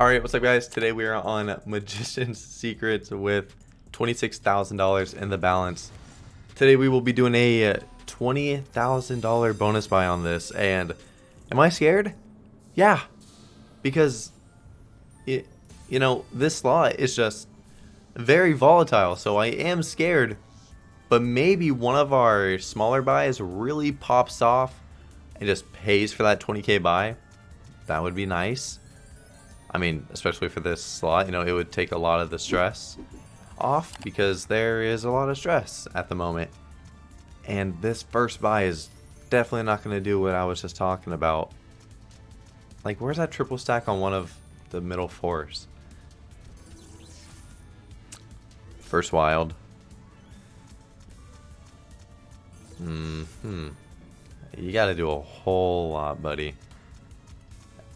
Alright, what's up guys? Today we are on Magician's Secrets with $26,000 in the balance. Today we will be doing a $20,000 bonus buy on this and am I scared? Yeah, because it, you know, this slot is just very volatile so I am scared but maybe one of our smaller buys really pops off and just pays for that 20k buy. That would be nice. I mean, especially for this slot, you know, it would take a lot of the stress off because there is a lot of stress at the moment. And this first buy is definitely not going to do what I was just talking about. Like, where's that triple stack on one of the middle fours? First wild. Mm hmm. You got to do a whole lot, buddy.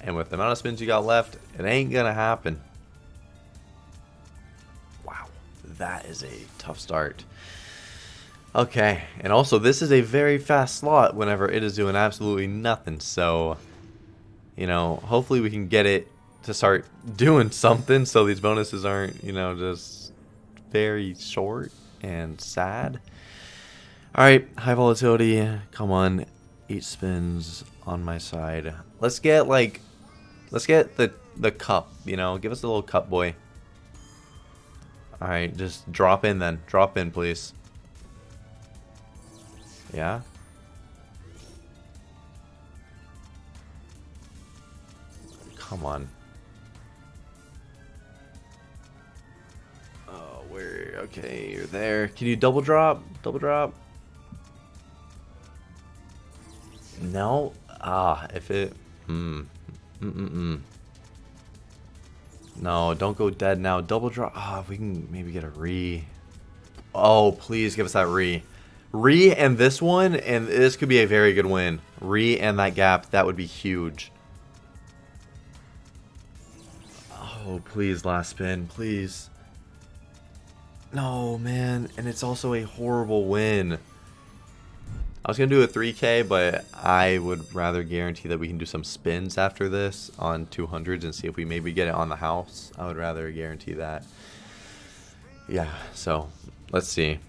And with the amount of spins you got left, it ain't gonna happen. Wow, that is a tough start. Okay, and also this is a very fast slot whenever it is doing absolutely nothing. So, you know, hopefully we can get it to start doing something so these bonuses aren't, you know, just very short and sad. Alright, high volatility. Come on. Eight spins on my side. Let's get like Let's get the, the cup, you know. Give us a little cup, boy. Alright, just drop in then. Drop in, please. Yeah? Come on. Oh, where? Okay, you're there. Can you double drop? Double drop? No? Ah, if it... Hmm. Mm-mm-mm. No, don't go dead now. Double draw. Ah, oh, we can maybe get a re. Oh, please give us that re. Re and this one, and this could be a very good win. Re and that gap, that would be huge. Oh, please, last spin, please. No, man, and it's also a horrible win. I was going to do a 3K, but I would rather guarantee that we can do some spins after this on 200s and see if we maybe get it on the house. I would rather guarantee that. Yeah, so let's see.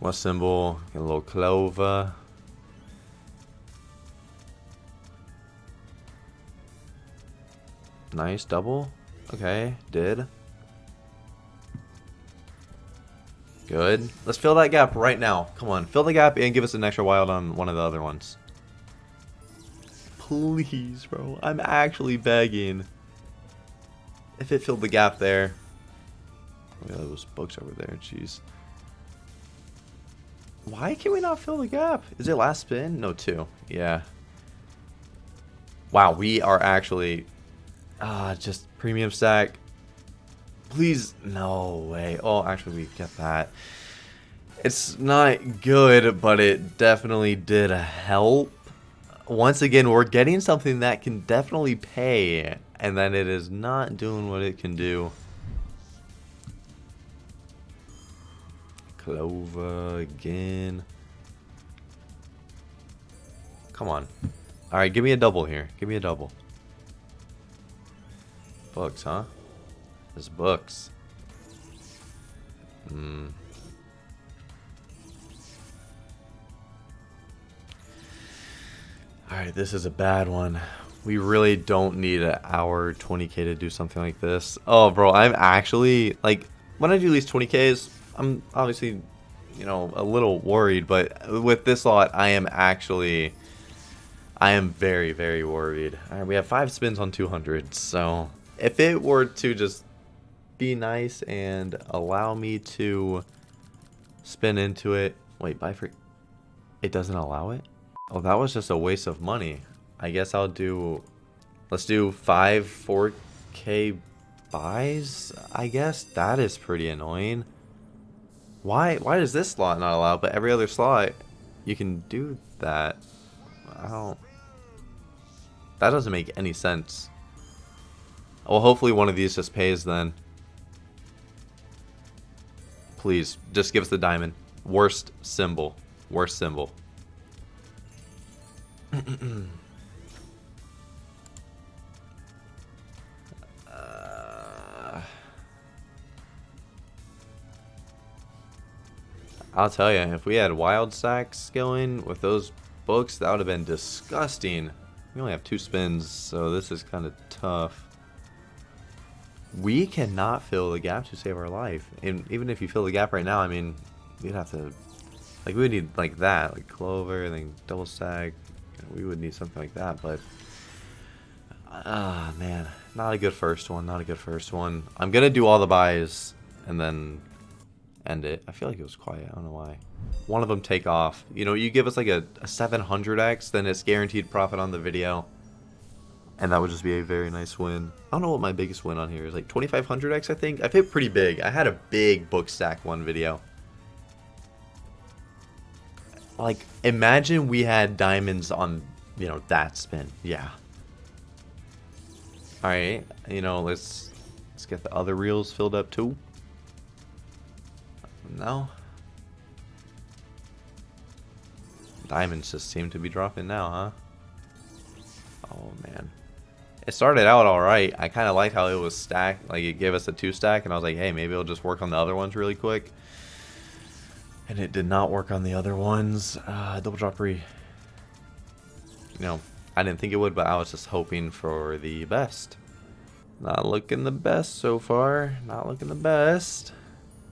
What symbol? A little clover. Nice double. Okay, did. Good. Let's fill that gap right now. Come on, fill the gap and give us an extra wild on one of the other ones. Please, bro. I'm actually begging. If it filled the gap there. Look at those books over there, jeez. Why can we not fill the gap? Is it last spin? No, two. Yeah. Wow, we are actually... Ah, just premium stack. Please, no way. Oh, actually, we get that. It's not good, but it definitely did help. Once again, we're getting something that can definitely pay, and then it is not doing what it can do. Clover again. Come on. Alright, give me a double here. Give me a double. Bugs, huh? His books. Hmm. Alright, this is a bad one. We really don't need an hour 20k to do something like this. Oh, bro, I'm actually, like, when I do these 20ks, I'm obviously, you know, a little worried, but with this lot, I am actually, I am very, very worried. Alright, we have five spins on 200, so if it were to just be nice and allow me to spin into it. Wait, buy free. It doesn't allow it? Oh, that was just a waste of money. I guess I'll do... Let's do five 4K buys, I guess. That is pretty annoying. Why, why does this slot not allow, but every other slot you can do that? I don't... That doesn't make any sense. Well, hopefully one of these just pays then. Please, just give us the diamond. Worst symbol. Worst symbol. Uh, I'll tell you, if we had Wild Sacks going with those books, that would have been disgusting. We only have two spins, so this is kind of tough. We cannot fill the gap to save our life. And even if you fill the gap right now, I mean, we'd have to... Like, we would need, like, that. Like, Clover, and then double stack. We would need something like that, but... Ah, man. Not a good first one. Not a good first one. I'm to do all the buys, and then end it. I feel like it was quiet. I don't know why. One of them take off. You know, you give us like a, a 700x, then it's guaranteed profit on the video. And that would just be a very nice win. I don't know what my biggest win on here is. Like 2500x, I think. I've hit pretty big. I had a big book stack one video. Like, imagine we had diamonds on, you know, that spin. Yeah. Alright, you know, let's let's get the other reels filled up too. No. Diamonds just seem to be dropping now, huh? Oh, man. It started out alright. I kind of liked how it was stacked. Like, it gave us a two stack, and I was like, hey, maybe it'll just work on the other ones really quick. And it did not work on the other ones. Uh, double drop re. You know, I didn't think it would, but I was just hoping for the best. Not looking the best so far. Not looking the best.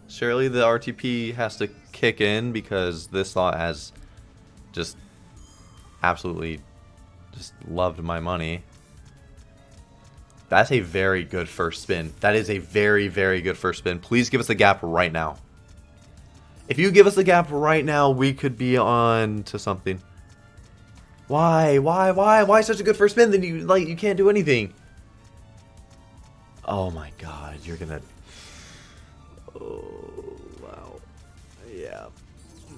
Surely the RTP has to kick in because this lot has just absolutely just loved my money. That's a very good first spin. That is a very, very good first spin. Please give us the gap right now. If you give us the gap right now, we could be on to something. Why? Why? Why? Why such a good first spin? Then you like you can't do anything. Oh my god, you're gonna Oh, wow. Yeah.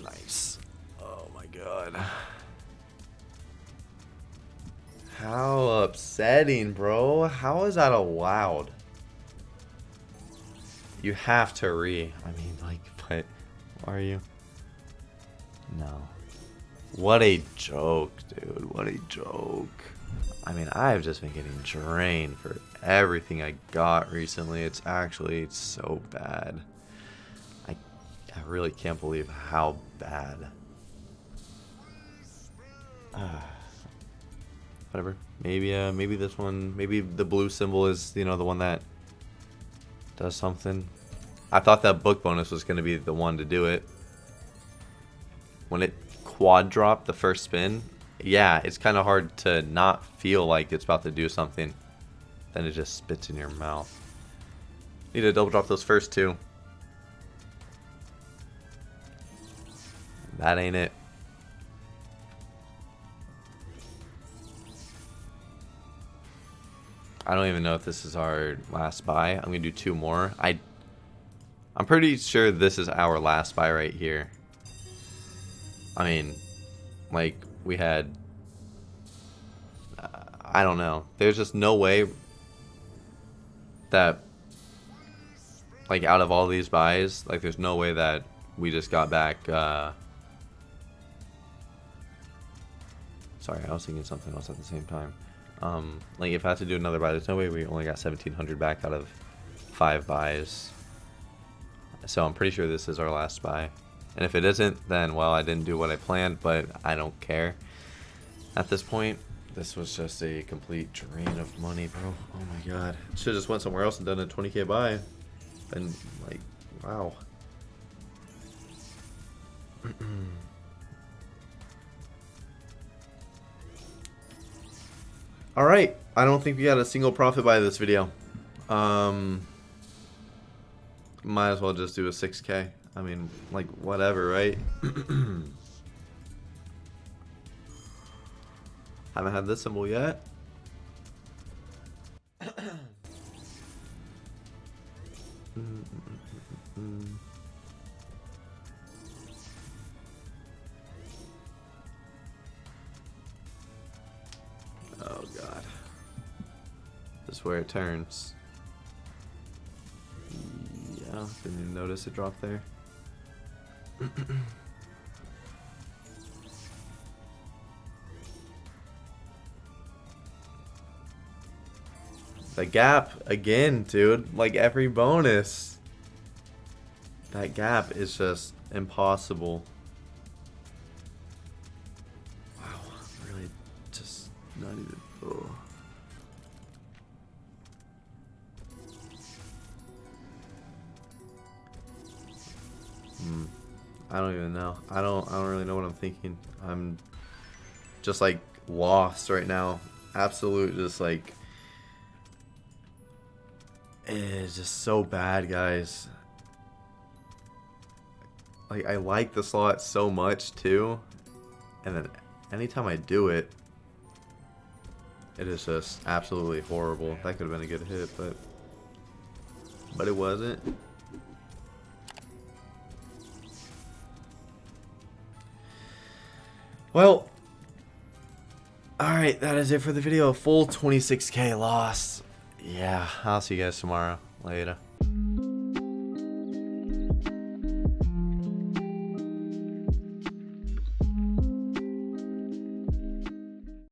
Nice. Oh my god. How upsetting, bro. How is that allowed? You have to re. I mean, like, but are you? No. What a joke, dude. What a joke. I mean, I've just been getting drained for everything I got recently. It's actually so bad. I, I really can't believe how bad. Uh, whatever. Maybe uh, maybe this one, maybe the blue symbol is, you know, the one that does something. I thought that book bonus was going to be the one to do it. When it quad dropped the first spin, yeah, it's kind of hard to not feel like it's about to do something. Then it just spits in your mouth. Need to double drop those first two. That ain't it. I don't even know if this is our last buy. I'm gonna do two more. I, I'm pretty sure this is our last buy right here. I mean, like we had uh, I don't know. There's just no way that like out of all these buys, like there's no way that we just got back uh Sorry, I was thinking something else at the same time. Um, like if I had to do another buy, there's no way we only got 1700 back out of five buys. So I'm pretty sure this is our last buy. And if it isn't, then, well, I didn't do what I planned, but I don't care. At this point, this was just a complete drain of money, bro. Oh my god. Should've just went somewhere else and done a 20k buy. And, like, wow. Alright, I don't think we got a single profit by this video. Um, might as well just do a 6k. I mean, like, whatever, right? Haven't had this symbol yet. Where it turns. Yeah, didn't even notice a drop there. the gap again, dude. Like every bonus. That gap is just impossible. Wow, really just not even. I don't even know. I don't. I don't really know what I'm thinking. I'm just like lost right now. Absolute, just like it's just so bad, guys. Like I like the slot so much too, and then anytime I do it, it is just absolutely horrible. That could have been a good hit, but but it wasn't. Well, alright, that is it for the video. Full 26k loss. Yeah, I'll see you guys tomorrow. Later.